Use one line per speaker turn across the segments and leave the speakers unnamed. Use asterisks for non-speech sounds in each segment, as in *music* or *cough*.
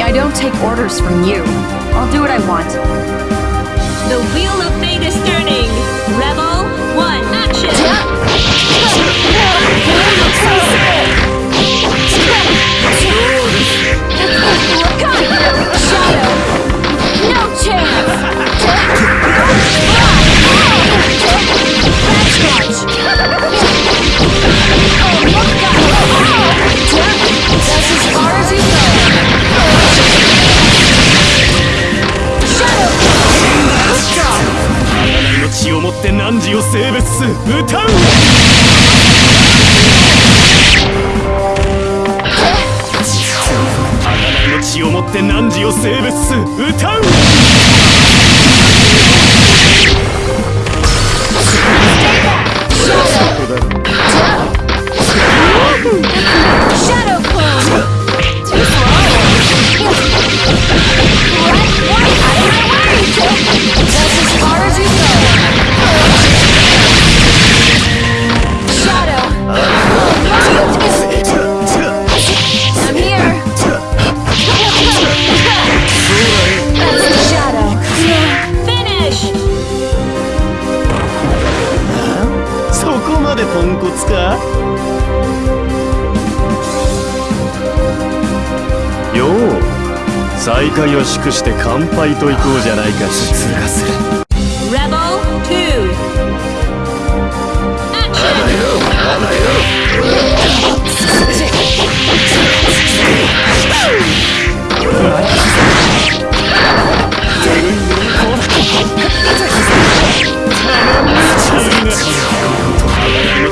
I don't take orders from you. I'll do what I want.
The Wheel of Fate is turning! Rebel 1, action! *laughs*
って汝を性別す歌う。の血をもって汝を性別す歌うポンコツか？よう再会を祝して乾杯と行こうじゃないか。しつらする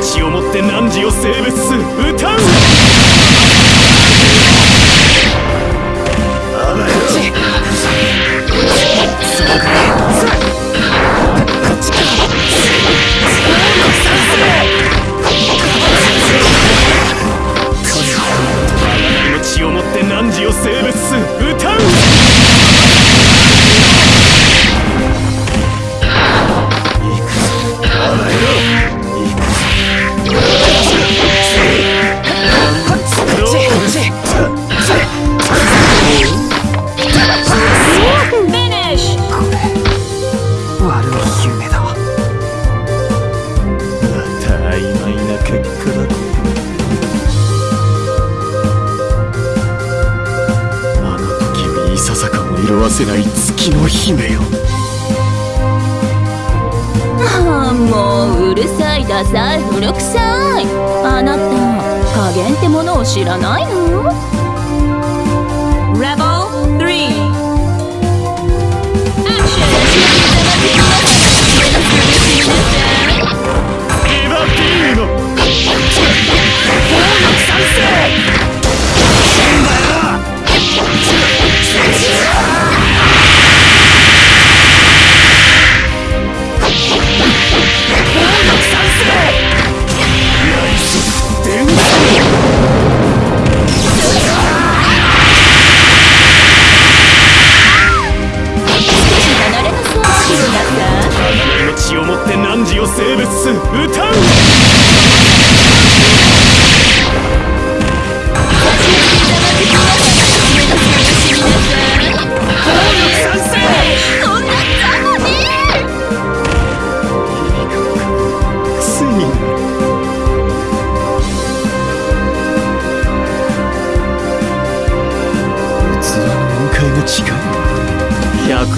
血をもって汝を性別す歌うの血をもって汝を性別すせない月の姫よ。
ああもううるさいダサい古くさい。あなた加減ってものを知らないの
？Rebel
3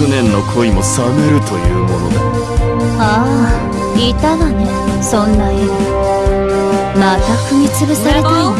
100年の恋も冷めるというものだ。
ああいたわね。そんな絵。また踏み潰されたいの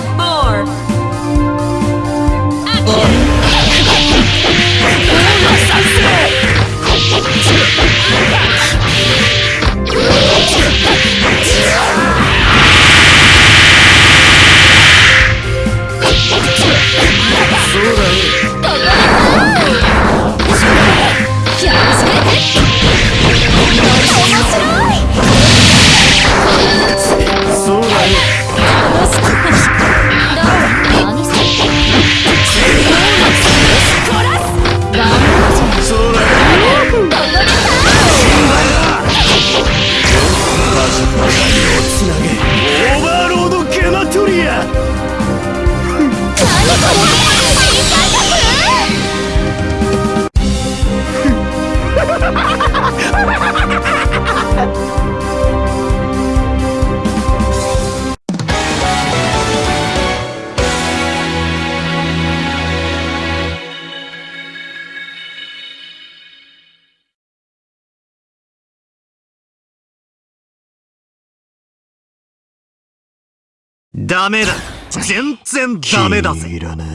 ダメだ。全然ダメだぜ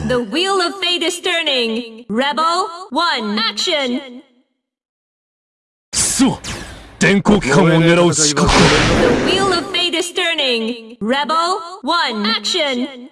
The wheel of fate is turning. Rebel 1. Action.
すま電光機関を狙う資格
The wheel of fate is turning. Rebel 1. Action.